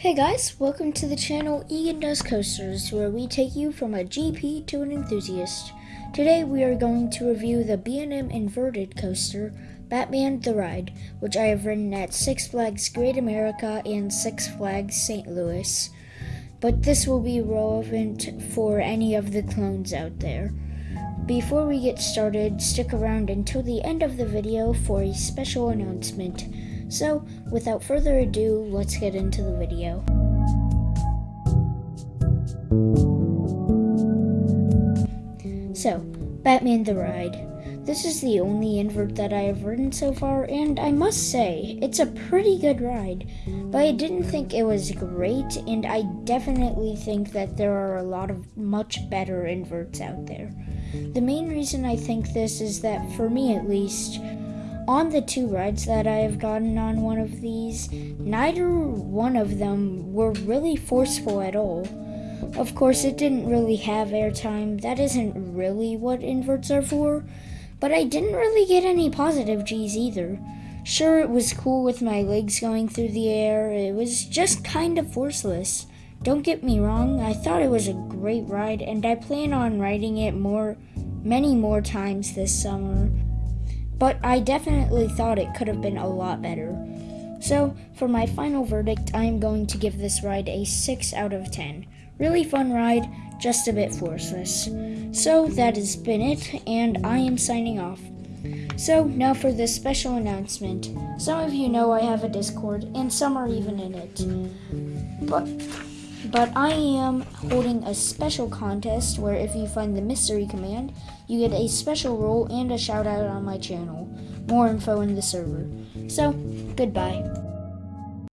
Hey guys, welcome to the channel Egan Does Coasters, where we take you from a GP to an enthusiast. Today we are going to review the B&M inverted coaster, Batman the Ride, which I have ridden at Six Flags Great America and Six Flags St. Louis. But this will be relevant for any of the clones out there. Before we get started, stick around until the end of the video for a special announcement. So, without further ado, let's get into the video. So, Batman the Ride. This is the only invert that I have ridden so far, and I must say, it's a pretty good ride. But I didn't think it was great, and I definitely think that there are a lot of much better inverts out there. The main reason I think this is that, for me at least, on the two rides that I have gotten on one of these, neither one of them were really forceful at all. Of course, it didn't really have airtime. That isn't really what inverts are for. But I didn't really get any positive G's either. Sure, it was cool with my legs going through the air. It was just kind of forceless. Don't get me wrong, I thought it was a great ride and I plan on riding it more many more times this summer but I definitely thought it could have been a lot better. So, for my final verdict, I am going to give this ride a 6 out of 10. Really fun ride, just a bit forceless. So, that has been it, and I am signing off. So, now for this special announcement. Some of you know I have a Discord, and some are even in it. But but I am holding a special contest where if you find the mystery command, you get a special role and a shout out on my channel. More info in the server. So, goodbye.